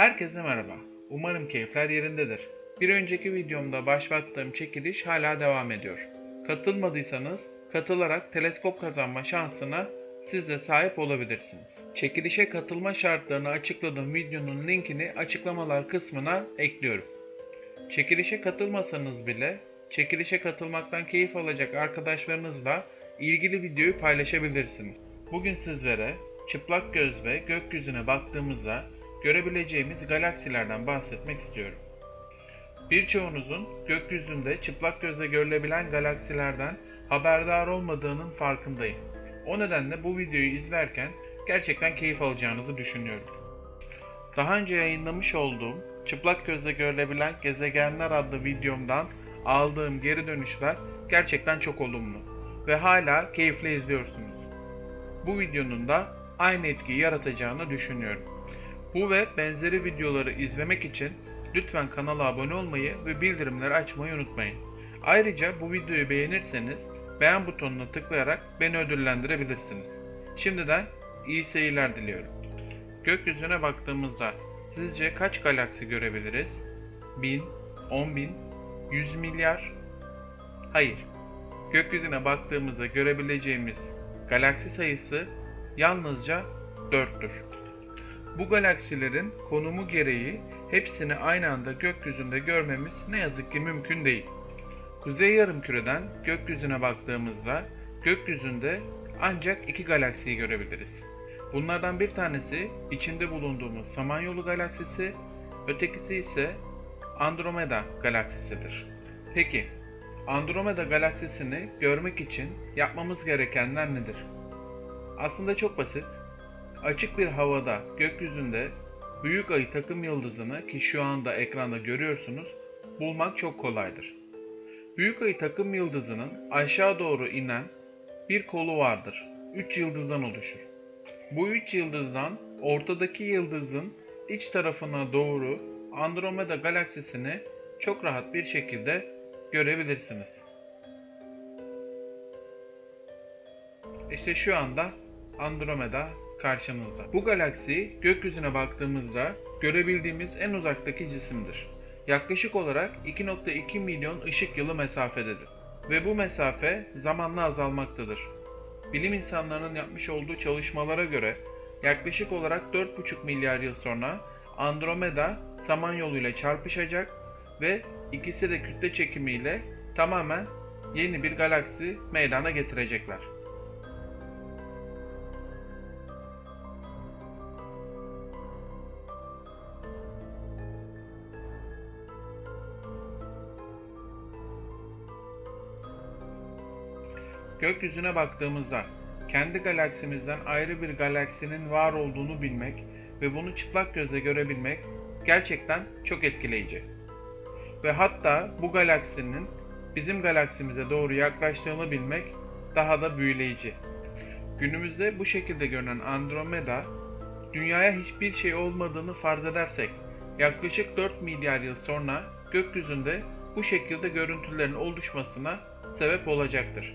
Herkese merhaba. Umarım keyifler yerindedir. Bir önceki videomda başlattığım çekiliş hala devam ediyor. Katılmadıysanız katılarak teleskop kazanma şansına siz de sahip olabilirsiniz. Çekilişe katılma şartlarını açıkladığım videonun linkini açıklamalar kısmına ekliyorum. Çekilişe katılmasanız bile çekilişe katılmaktan keyif alacak arkadaşlarınızla ilgili videoyu paylaşabilirsiniz. Bugün sizlere çıplak göz ve gökyüzüne baktığımızda görebileceğimiz galaksilerden bahsetmek istiyorum. Birçoğunuzun gökyüzünde çıplak gözle görülebilen galaksilerden haberdar olmadığının farkındayım. O nedenle bu videoyu izlerken gerçekten keyif alacağınızı düşünüyorum. Daha önce yayınlamış olduğum çıplak gözle görülebilen gezegenler adlı videomdan aldığım geri dönüşler gerçekten çok olumlu ve hala keyifle izliyorsunuz. Bu videonun da aynı etkiyi yaratacağını düşünüyorum. Bu ve benzeri videoları izlemek için lütfen kanala abone olmayı ve bildirimleri açmayı unutmayın. Ayrıca bu videoyu beğenirseniz beğen butonuna tıklayarak beni ödüllendirebilirsiniz. Şimdiden iyi seyirler diliyorum. Gökyüzüne baktığımızda sizce kaç galaksi görebiliriz? 1000, 10 bin, 100 milyar? Hayır. Gökyüzüne baktığımızda görebileceğimiz galaksi sayısı yalnızca 4'tür. Bu galaksilerin konumu gereği hepsini aynı anda gökyüzünde görmemiz ne yazık ki mümkün değil. Kuzey yarımküreden gökyüzüne baktığımızda gökyüzünde ancak iki galaksiyi görebiliriz. Bunlardan bir tanesi içinde bulunduğumuz Samanyolu galaksisi, ötekisi ise Andromeda galaksisidir. Peki, Andromeda galaksisini görmek için yapmamız gerekenler nedir? Aslında çok basit. Açık bir havada gökyüzünde büyük ayı takım yıldızını ki şu anda ekranda görüyorsunuz bulmak çok kolaydır. Büyük ayı takım yıldızının aşağı doğru inen bir kolu vardır. 3 yıldızdan oluşur. Bu 3 yıldızdan ortadaki yıldızın iç tarafına doğru Andromeda galaksisini çok rahat bir şekilde görebilirsiniz. İşte şu anda Andromeda karşımızda. Bu galaksi gökyüzüne baktığımızda görebildiğimiz en uzaktaki cisimdir. Yaklaşık olarak 2.2 milyon ışık yılı mesafededir ve bu mesafe zamanla azalmaktadır. Bilim insanlarının yapmış olduğu çalışmalara göre yaklaşık olarak 4,5 milyar yıl sonra Andromeda Samanyolu ile çarpışacak ve ikisi de kütle çekimiyle tamamen yeni bir galaksi meydana getirecekler. Gökyüzüne baktığımızda kendi galaksimizden ayrı bir galaksinin var olduğunu bilmek ve bunu çıplak gözle görebilmek gerçekten çok etkileyici. Ve hatta bu galaksinin bizim galaksimize doğru yaklaştığını bilmek daha da büyüleyici. Günümüzde bu şekilde görünen Andromeda, dünyaya hiçbir şey olmadığını farz edersek, yaklaşık 4 milyar yıl sonra gökyüzünde bu şekilde görüntülerin oluşmasına sebep olacaktır.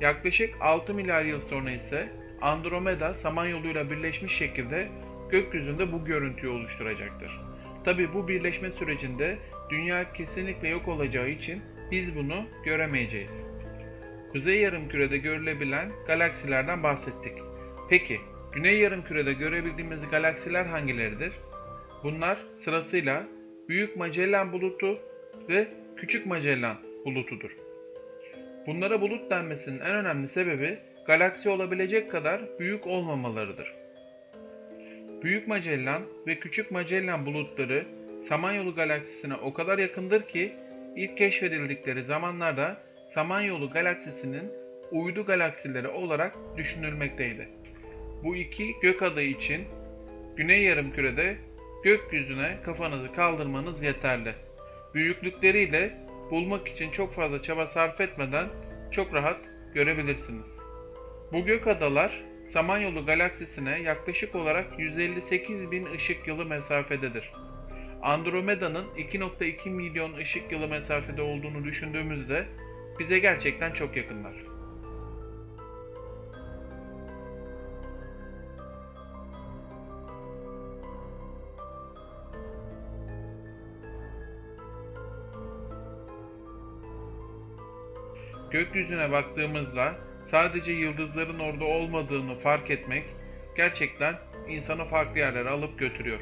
Yaklaşık 6 milyar yıl sonra ise Andromeda Samanyolu'yla birleşmiş şekilde gökyüzünde bu görüntüyü oluşturacaktır. Tabi bu birleşme sürecinde dünya kesinlikle yok olacağı için biz bunu göremeyeceğiz. Kuzey yarımkürede görülebilen galaksilerden bahsettik. Peki, Güney yarımkürede görebildiğimiz galaksiler hangileridir? Bunlar sırasıyla Büyük Magellan bulutu ve Küçük Magellan bulutudur. Bunlara bulut denmesinin en önemli sebebi galaksi olabilecek kadar büyük olmamalarıdır. Büyük Magellan ve Küçük Magellan bulutları Samanyolu galaksisine o kadar yakındır ki ilk keşfedildikleri zamanlarda Samanyolu galaksisinin uydu galaksileri olarak düşünülmekteydi. Bu iki gök adayı için Güney Yarımküre'de gökyüzüne kafanızı kaldırmanız yeterli. Büyüklükleriyle bulmak için çok fazla çaba sarf etmeden çok rahat görebilirsiniz. Bu gök adalar Samanyolu galaksisine yaklaşık olarak 158 bin ışık yılı mesafededir. Andromeda'nın 2.2 milyon ışık yılı mesafede olduğunu düşündüğümüzde bize gerçekten çok yakınlar. Gökyüzüne baktığımızda sadece yıldızların orada olmadığını fark etmek gerçekten insanı farklı yerlere alıp götürüyor.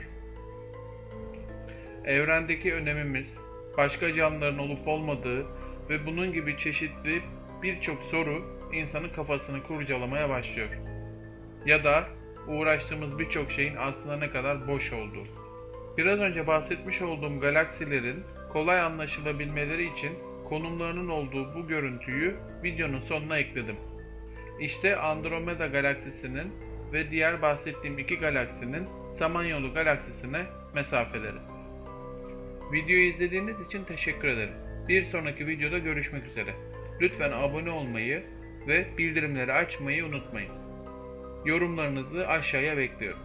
Evrendeki önemimiz, başka canlıların olup olmadığı ve bunun gibi çeşitli birçok soru insanın kafasını kurcalamaya başlıyor. Ya da uğraştığımız birçok şeyin aslında ne kadar boş olduğu. Biraz önce bahsetmiş olduğum galaksilerin kolay anlaşılabilmeleri için konumlarının olduğu bu görüntüyü videonun sonuna ekledim. İşte Andromeda galaksisinin ve diğer bahsettiğim iki galaksinin Samanyolu galaksisine mesafeleri. Videoyu izlediğiniz için teşekkür ederim. Bir sonraki videoda görüşmek üzere. Lütfen abone olmayı ve bildirimleri açmayı unutmayın. Yorumlarınızı aşağıya bekliyorum.